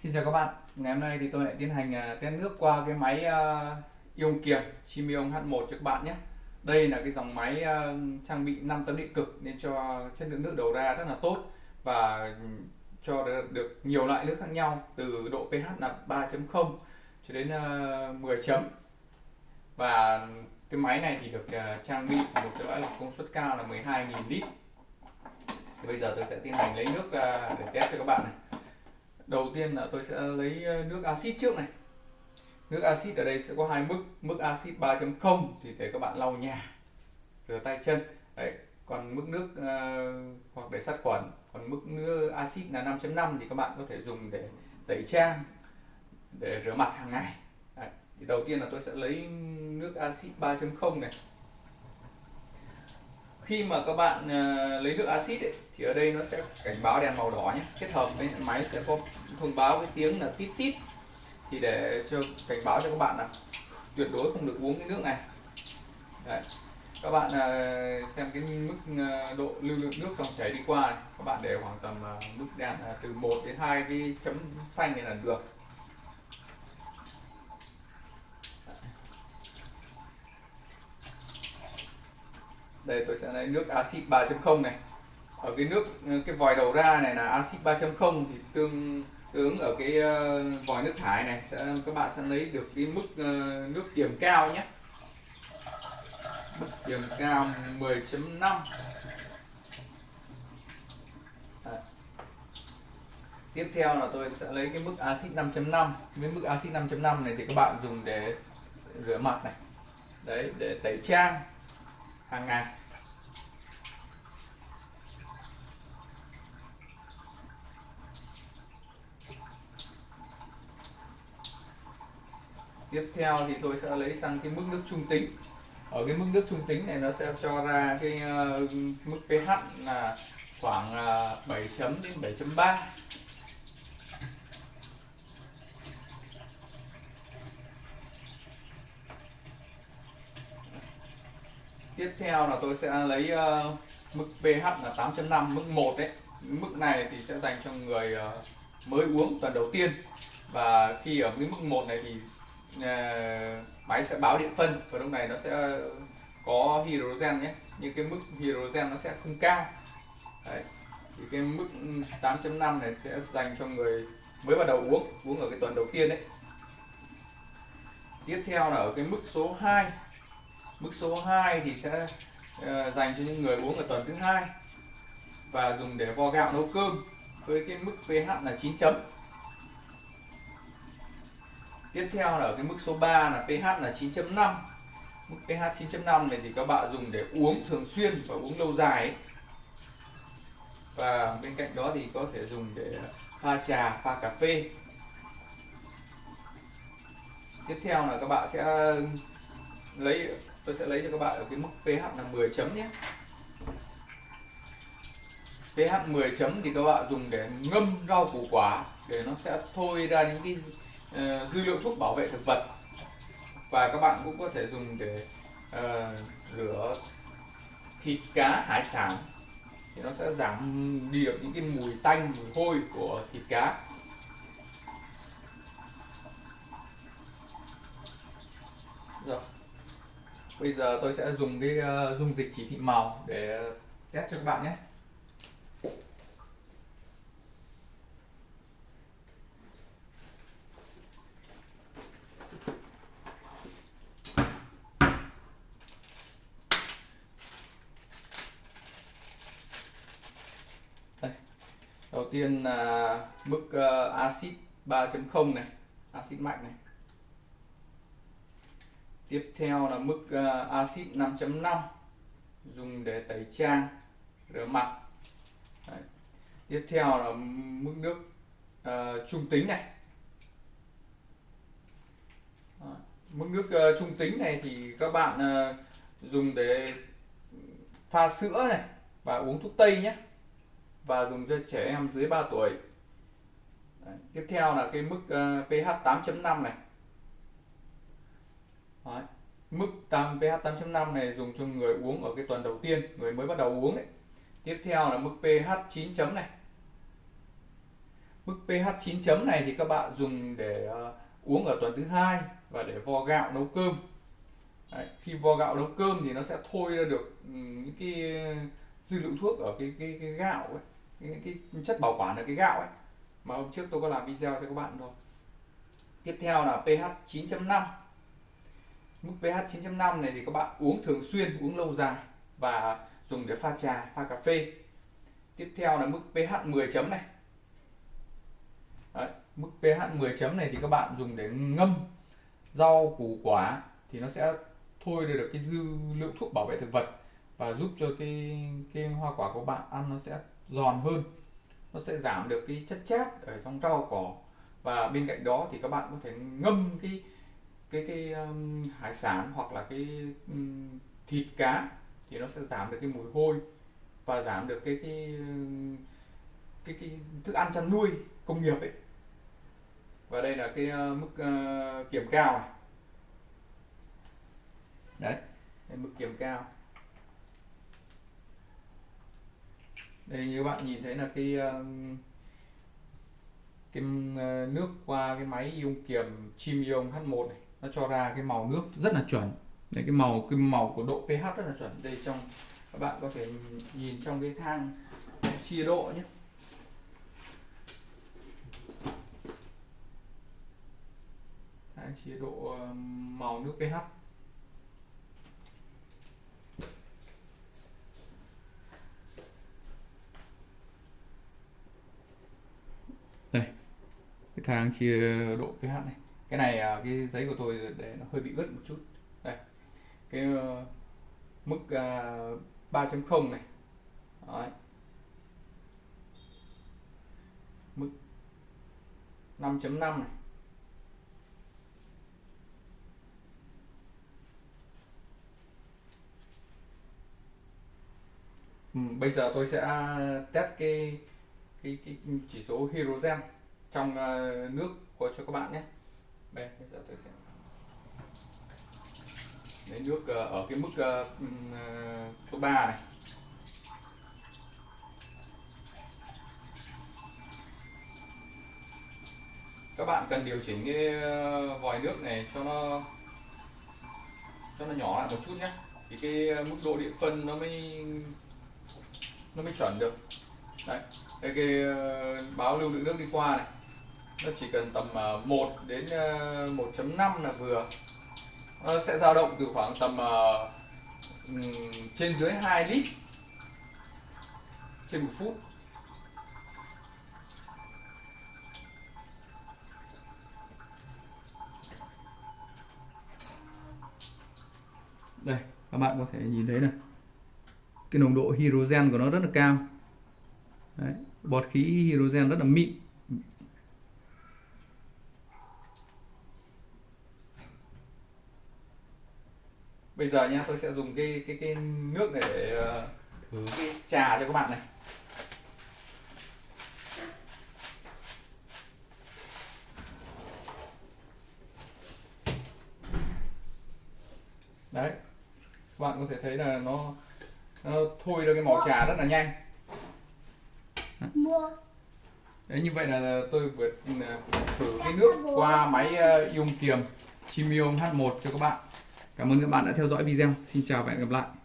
Xin chào các bạn, ngày hôm nay thì tôi lại tiến hành à, test nước qua cái máy uh, ion kiềm Chimion H1 cho các bạn nhé. Đây là cái dòng máy uh, trang bị 5 tấm điện cực nên cho chất lượng nước đầu ra rất là tốt và ừ, cho được nhiều loại nước khác nhau từ độ pH là 3.0 cho đến uh, 10 chấm. Và cái máy này thì được uh, trang bị một cái loại lọc công suất cao là 12.000 lít. Thì bây giờ tôi sẽ tiến hành lấy nước để test cho các bạn này đầu tiên là tôi sẽ lấy ờ, nước axit trước này. Nước axit ở đây sẽ có hai mức mức axit 3.0 thì để các bạn lau nhà rửa tay chân. Đấy còn mức nước uh, hoặc để sát khuẩn. Còn mức nước axit là 5.5 thì các bạn có thể dùng để tẩy trang để rửa mặt hàng ngày. Đấy. thì đầu tiên là tôi sẽ lấy nước axit 3.0 này khi mà các bạn uh, lấy nước axit ấy, thì ở đây nó sẽ cảnh báo đèn màu đỏ nhé kết hợp với máy sẽ có thông báo cái tiếng là tít tít thì để cho cảnh báo cho các bạn là tuyệt đối không được uống cái nước này Đấy. các bạn uh, xem cái mức uh, độ lưu lượng nước dòng chảy đi qua này. các bạn để khoảng tầm uh, mức đèn uh, từ 1 đến 2 cái chấm xanh này là được đây tôi sẽ lấy nước axit 3.0 này. Ở cái nước ờ, cái vòi đầu ra này là axit 3.0 thì tương tương ở cái uh, vòi nước thải này. Sẽ các bạn sẽ lấy được cái mức uh, nước kiềm cao nhé. Mức kiềm cao 10.5 tiếp theo là tôi sẽ lấy cái mức axit 5.5 cái mức axit 5.5 này thì các bạn dùng để rửa mặt này. Đấy để tẩy trang hàng ngày. Tiếp theo thì tôi sẽ lấy sang cái mức nước trung tính. Ở cái mức nước trung tính này nó sẽ cho ra cái uh, mức pH là khoảng ờ, uh, 7 chấm đến 7.3 tiếp theo là tôi sẽ lấy uh, mức pH là 8.5 mức 1 đấy mức này thì sẽ dành cho người uh, mới uống tuần đầu tiên. Và khi ở cái mức 1 này thì uh, máy sẽ báo điện phân và lúc này nó sẽ có hydrogen nhé. Nhưng cái mức hydrogen nó sẽ không cao. Đấy. thì cái mức 8.5 này sẽ dành cho người mới bắt đầu uống uống ở cái tuần đầu tiên đấy tiếp theo là ở cái mức số 2 mức số 2 thì sẽ ờ, dành cho những người uống ở tuần thứ hai và dùng để vo gạo nấu cơm với cái mức pH là 9 chấm. Tiếp theo là ở cái mức số 3 là pH là 9.5 mức pH 9.5 này thì các bạn dùng để uống thường xuyên và uống lâu dài ấy. và bên cạnh đó thì có thể dùng để pha trà, pha cà phê. Tiếp theo là các bạn sẽ ờ, lấy tôi sẽ lấy cho các bạn ở cái mức pH là 10 chấm nhé. pH 10 chấm thì các bạn dùng để ngâm rau củ quả để nó sẽ thôi ra những cái uh, dư lượng thuốc bảo vệ thực vật. Và các bạn cũng có thể dùng để uh, rửa thịt cá hải sản. Thì nó sẽ giảm đi được những cái mùi tanh mùi hôi của thịt cá rồi bây giờ tôi sẽ dùng cái uh, dung dịch chỉ thị màu để test cho các bạn nhé Đây. đầu tiên là mức uh, axit 3.0 này axit mạnh này tiếp theo là mức uh, axit 5.5 dùng để tẩy trang rửa mặt Đấy. tiếp theo là mức nước uh, trung tính này Đấy. mức nước uh, trung tính này thì các bạn uh, dùng để pha sữa này và uống thuốc tây nhé và dùng cho trẻ em dưới 3 tuổi Đấy. tiếp theo là cái mức uh, pH 8.5 này Đấy. Mức tam pH 8.5 này dùng cho người uống ở cái tuần đầu tiên, người mới bắt đầu uống đấy. Tiếp theo là mức pH 9 chấm này. mức pH 9 chấm này thì các bạn dùng để uh, uống ở tuần thứ hai và để vo gạo nấu cơm Đấy, khi vo gạo nấu cơm thì nó sẽ thôi ra được ừ, những cái dư lượng thuốc ở cái cái, cái gạo ấy cái, cái chất bảo quản ở cái gạo ấy mà hôm trước tôi có làm video cho các bạn rồi tiếp theo là pH 9.5 mức pH 9.5 này thì các bạn uống thường xuyên uống lâu dài và dùng để pha trà pha cà phê. Tiếp theo là mức pH 10 chấm này. Đấy, mức pH 10 chấm này thì các bạn dùng để ngâm rau củ quả thì nó sẽ thôi được cái dư lượng thuốc bảo vệ thực vật và giúp cho cái cái hoa quả của bạn ăn nó sẽ giòn hơn. Nó sẽ giảm được cái chất chát ở trong rau cỏ và bên cạnh đó thì các bạn có thể ngâm cái cái cái um, hải sản hoặc là cái um, thịt cá thì nó sẽ giảm được cái mùi hôi và giảm được cái cái um, cái, cái thức ăn chăn nuôi công nghiệp ấy. Và đây là cái uh, mức uh, kiểm cao này. Đấy đây, mức kiểm cao. Đây như bạn nhìn thấy là cái um, uh, cái nước qua cái máy ion kiềm Chimion H1 này nó cho ra cái màu nước rất là chuẩn. Đây cái màu cái màu của độ pH rất là chuẩn. Đây, trong, các bạn có thể nhìn trong cái thang chia độ nhé. Thang chia độ màu nước pH. Đây, cái thang chia độ pH này cái này à, cái giấy của tôi để nó hơi bị ướt một chút. Đây. Cái uh, mức à, uh, 3.0 này. Đấy. mức 5.5 này. Ừ, bây giờ tôi sẽ test cái cái cái chỉ số hydrogen trong uh, nước của cho các bạn nhé đây bây giờ tôi sẽ lấy nước ờ, ở cái mức ờ, ờ, số 3 này. Các bạn cần điều chỉnh cái vòi nước này cho nó cho nó nhỏ lại một chút nhé thì cái mức độ điện phân nó mới nó mới chuẩn được. Đấy, đây cái báo lưu lượng nước đi qua này nó chỉ cần tầm à, 1 đến à, 1.5 là vừa. Nó sẽ dao động từ khoảng tầm à, trên dưới 2 lít trên một phút. Đây các bạn có thể nhìn thấy này. Cái nồng độ hydrogen của nó rất là cao. Đấy, bọt khí hydrogen rất là mịn. Bây giờ nha tôi sẽ dùng cái cái cái nước này để ờ, thử cái trà cho các bạn này. Đấy các bạn có thể thấy là nó nó thôi ra cái màu trà rất là nhanh. Đấy như vậy là tôi vừa ừ, thử cái nước qua máy ion ờ, kiềm Chimium H1 cho các bạn Cảm ơn các bạn đã theo dõi video. Xin chào và hẹn gặp lại.